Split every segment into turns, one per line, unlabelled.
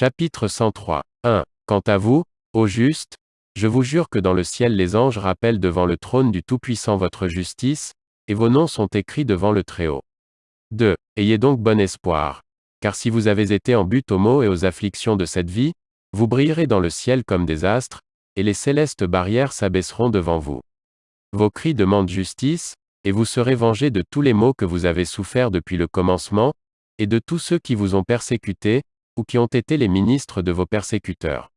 Chapitre 103. 1. Quant à vous, ô justes, je vous jure que dans le ciel les anges rappellent devant le trône du Tout-Puissant votre justice, et vos noms sont écrits devant le Très-Haut. 2. Ayez donc bon espoir. Car si vous avez été en but aux maux et aux afflictions de cette vie, vous brillerez dans le ciel comme des astres, et les célestes barrières s'abaisseront devant vous. Vos cris demandent justice, et vous serez vengés de tous les maux que vous avez soufferts depuis le commencement, et de tous ceux qui vous ont persécutés, ou qui ont été les ministres de vos persécuteurs.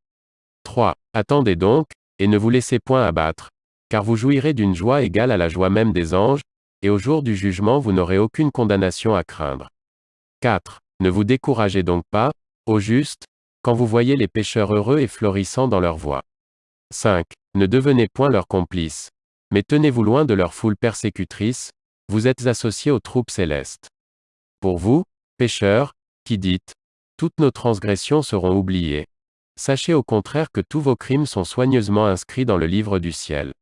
3. Attendez donc, et ne vous laissez point abattre, car vous jouirez d'une joie égale à la joie même des anges, et au jour du jugement vous n'aurez aucune condamnation à craindre. 4. Ne vous découragez donc pas, ô justes, quand vous voyez les pécheurs heureux et florissant dans leur voie. 5. Ne devenez point leurs complices. Mais tenez-vous loin de leur foule persécutrice, vous êtes associés aux troupes célestes. Pour vous, pécheurs, qui dites, toutes nos transgressions seront oubliées. Sachez au contraire que tous vos crimes sont soigneusement inscrits dans le livre du ciel.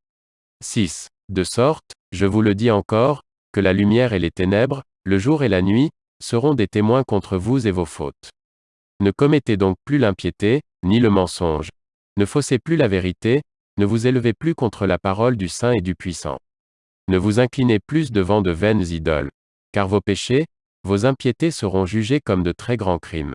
6. De sorte, je vous le dis encore, que la lumière et les ténèbres, le jour et la nuit, seront des témoins contre vous et vos fautes. Ne commettez donc plus l'impiété, ni le mensonge. Ne faussez plus la vérité, ne vous élevez plus contre la parole du Saint et du Puissant. Ne vous inclinez plus devant de vaines idoles. Car vos péchés, vos impiétés seront jugés comme de très grands crimes.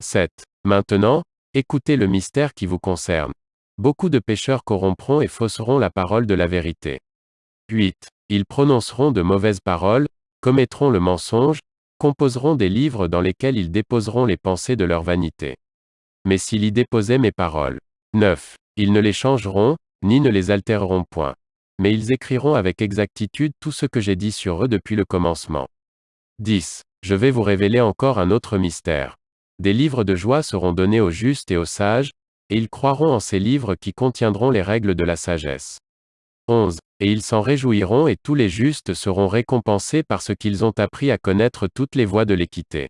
7. Maintenant, écoutez le mystère qui vous concerne. Beaucoup de pécheurs corrompront et fausseront la parole de la vérité. 8. Ils prononceront de mauvaises paroles, commettront le mensonge, composeront des livres dans lesquels ils déposeront les pensées de leur vanité. Mais s'ils y déposaient mes paroles. 9. Ils ne les changeront, ni ne les altéreront point. Mais ils écriront avec exactitude tout ce que j'ai dit sur eux depuis le commencement. 10. Je vais vous révéler encore un autre mystère. Des livres de joie seront donnés aux justes et aux sages, et ils croiront en ces livres qui contiendront les règles de la sagesse. 11. Et ils s'en réjouiront et tous les justes seront récompensés parce qu'ils ont appris à connaître toutes les voies de l'équité.